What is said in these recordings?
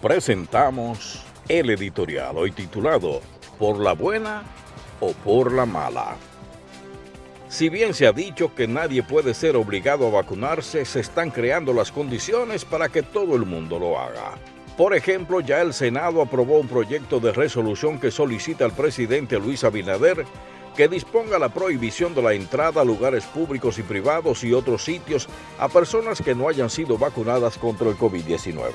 presentamos el editorial hoy titulado ¿Por la buena o por la mala? Si bien se ha dicho que nadie puede ser obligado a vacunarse, se están creando las condiciones para que todo el mundo lo haga. Por ejemplo, ya el Senado aprobó un proyecto de resolución que solicita al presidente Luis Abinader que disponga la prohibición de la entrada a lugares públicos y privados y otros sitios a personas que no hayan sido vacunadas contra el COVID-19.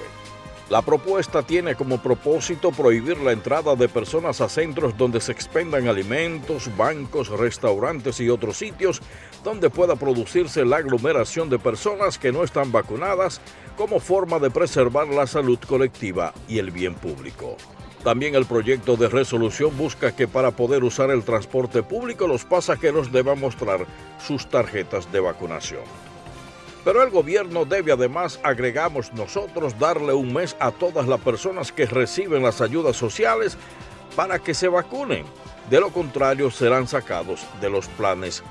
La propuesta tiene como propósito prohibir la entrada de personas a centros donde se expendan alimentos, bancos, restaurantes y otros sitios donde pueda producirse la aglomeración de personas que no están vacunadas como forma de preservar la salud colectiva y el bien público. También el proyecto de resolución busca que para poder usar el transporte público los pasajeros deban mostrar sus tarjetas de vacunación. Pero el gobierno debe además, agregamos nosotros, darle un mes a todas las personas que reciben las ayudas sociales para que se vacunen. De lo contrario, serán sacados de los planes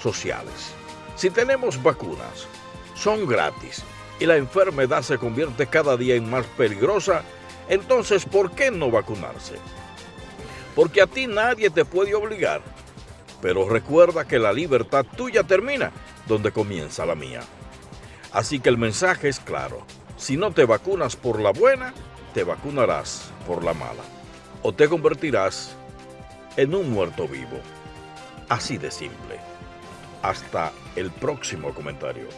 sociales. Si tenemos vacunas, son gratis y la enfermedad se convierte cada día en más peligrosa, entonces ¿por qué no vacunarse? Porque a ti nadie te puede obligar. Pero recuerda que la libertad tuya termina donde comienza la mía. Así que el mensaje es claro. Si no te vacunas por la buena, te vacunarás por la mala. O te convertirás en un muerto vivo. Así de simple. Hasta el próximo comentario.